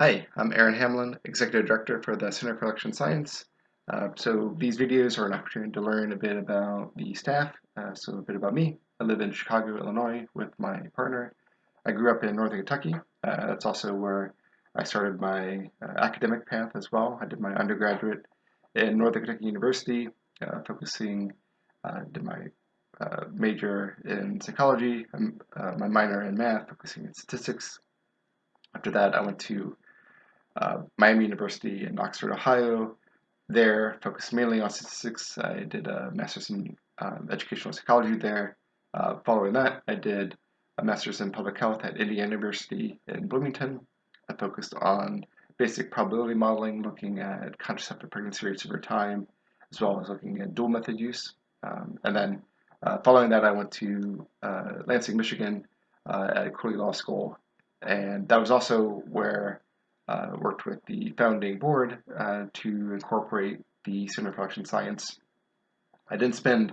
Hi, I'm Aaron Hamlin, Executive Director for the Center for Election Science. Uh, so these videos are an opportunity to learn a bit about the staff, uh, so a bit about me. I live in Chicago, Illinois with my partner. I grew up in Northern Kentucky. Uh, that's also where I started my uh, academic path as well. I did my undergraduate in Northern Kentucky University, uh, focusing, uh, did my major in psychology, um, my minor in math, focusing in statistics. After that, I went to uh, Miami University in Oxford, Ohio. There, focused mainly on statistics. I did a master's in um, educational psychology there. Uh, following that, I did a master's in public health at Indiana University in Bloomington. I focused on basic probability modeling, looking at contraceptive pregnancy rates over time, as well as looking at dual method use. Um, and then uh, following that, I went to uh, Lansing, Michigan uh, at Cooley Law School. And that was also where uh, worked with the founding board uh, to incorporate the Center for Election Science. I didn't spend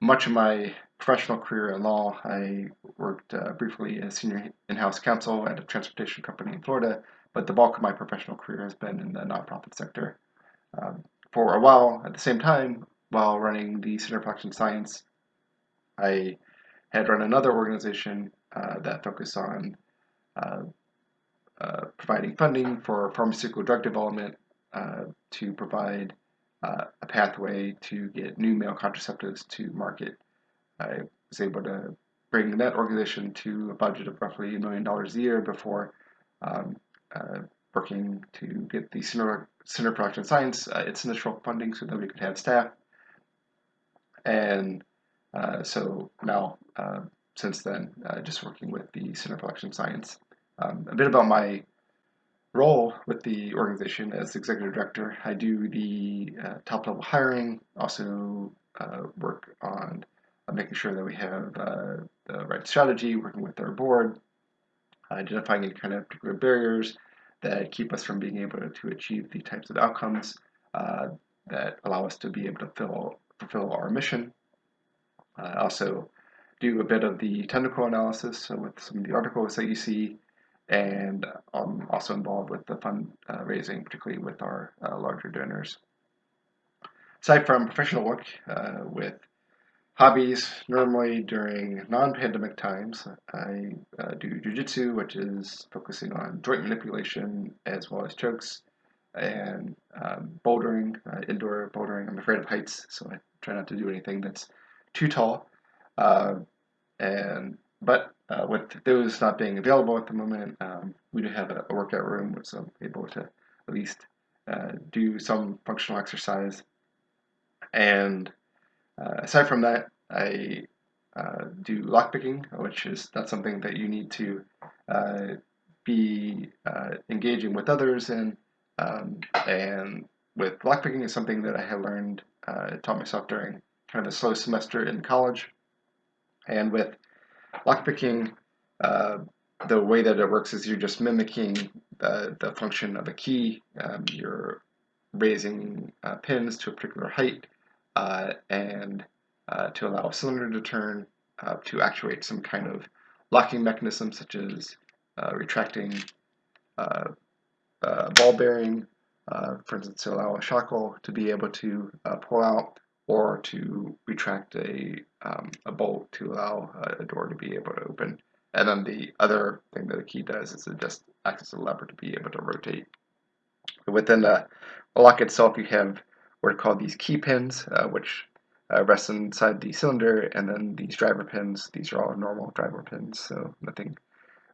much of my professional career in law. I worked uh, briefly as senior in-house counsel at a transportation company in Florida, but the bulk of my professional career has been in the nonprofit sector. Um, for a while, at the same time, while running the Center for Election Science, I had run another organization uh, that focused on uh, providing funding for pharmaceutical drug development uh, to provide uh, a pathway to get new male contraceptives to market. I was able to bring that organization to a budget of roughly a million dollars a year before um, uh, working to get the Center, Center for Election Science uh, its initial funding so that we could have staff. And uh, so now, since then, just working with the Center for Election Science. Um, a bit about my role with the organization as executive director. I do the uh, top level hiring, also uh, work on uh, making sure that we have uh, the right strategy, working with our board, identifying any kind of particular barriers that keep us from being able to achieve the types of outcomes uh, that allow us to be able to fill, fulfill our mission. I also do a bit of the technical analysis so with some of the articles that you see and I'm also involved with the fund uh, raising, particularly with our uh, larger donors. Aside from professional work uh, with hobbies, normally during non-pandemic times, I do jujitsu, which is focusing on joint manipulation as well as chokes, and um, bouldering, uh, indoor bouldering. I'm afraid of heights, so I try not to do anything that's too tall. Uh, and but uh, with those not being available at the moment, um, we do have a, a, workout room, so I'm able to at least uh, do some functional exercise. And uh, aside from that, I uh, do lockpicking, which is not something that you need to uh, be engaging with others in. Um, and with lockpicking is something that I have learned, taught myself during kind of a slow semester in college. And with Lockpicking, uh, the way that it works is you're just mimicking the, the function of a key. Um, you're raising uh, pins to a particular height uh, and uh, to allow a cylinder to turn uh, to actuate some kind of locking mechanism such as uh, retracting ball bearing, for instance, to allow a shackle to be able to pull out or to retract a, um, a bolt to allow a door to be able to open. And then the other thing that the key does is it just acts as a lever to be able to rotate. Within the lock itself, you have what are called these key pins, uh, which uh, rest inside the cylinder, and then these driver pins. These are all normal driver pins, so nothing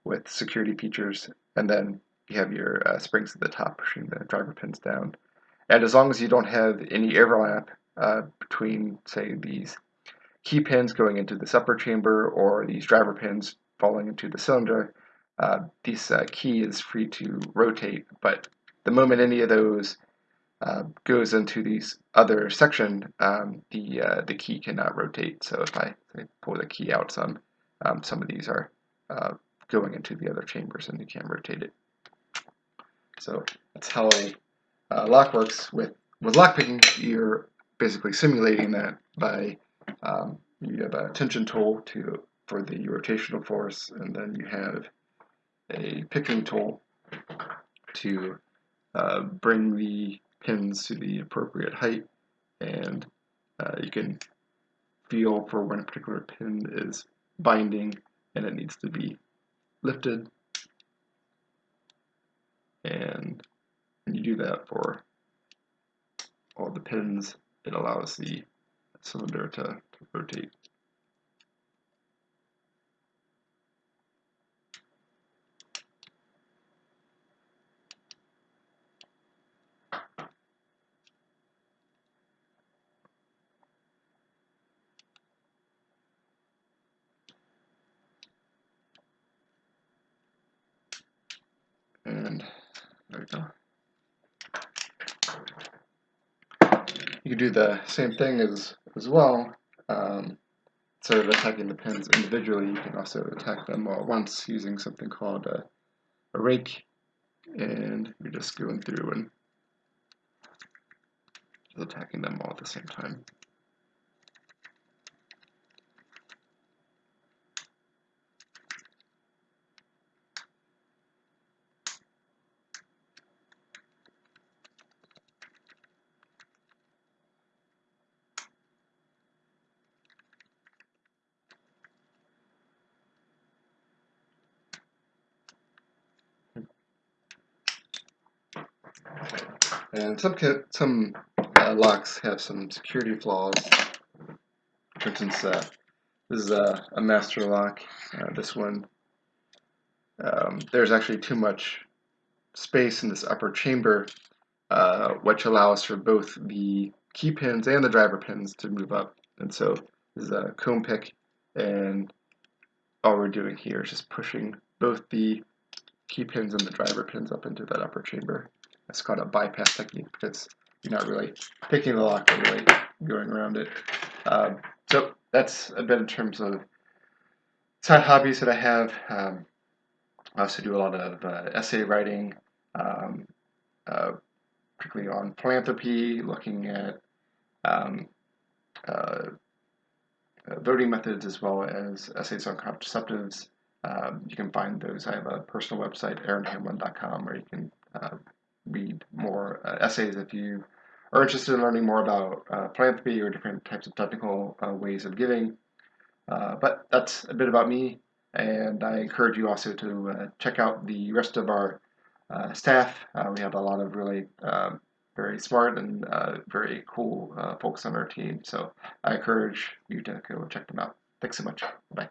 with security features. And then you have your uh, springs at the top pushing the driver pins down. And as long as you don't have any overlap uh, between, say, these key pins going into this upper chamber or these driver pins falling into the cylinder, uh, this uh, key is free to rotate. But the moment any of those uh, goes into these other section, um, the uh, the key cannot rotate. So if I, pull the key out some, um, some of these are uh, going into the other chambers and you can't rotate it. So that's how lock works. With with lockpicking, you're basically simulating that by um, you have a tension tool to for the rotational force, and then you have a picking tool to uh, bring the pins to the appropriate height. And uh, you can feel for when a particular pin is binding and it needs to be lifted. And you do that for all the pins it allows the cylinder to, to rotate and there we go. You can do the same thing as as well. Um, instead of attacking the pins individually, you can also attack them all at once using something called a, a rake, and you're just going through and attacking them all at the same time. And some some uh, locks have some security flaws. For instance, uh, this is a, a master lock. Uh, this one, um, there's actually too much space in this upper chamber, uh, which allows for both the key pins and the driver pins to move up. And so this is a comb pick, and all we're doing here is just pushing both the key pins and the driver pins up into that upper chamber. It's called a bypass technique because you're not really picking the lock, but really going around it. Um, so that's a bit in terms of side hobbies that I have. Um, I also do a lot of uh, essay writing, um, uh, particularly on philanthropy, looking at um, uh, uh voting methods as well as essays on contraceptives. Um, you can find those. I have a personal website, aaronhamlin.com, where you can uh, read more uh, essays if you are interested in learning more about uh, philanthropy or different types of technical uh, ways of giving. Uh, but that's a bit about me, and I encourage you also to uh, check out the rest of our staff. we have a lot of really um, very smart and very cool folks on our team, so I encourage you to go check them out. Thanks so much. Bye.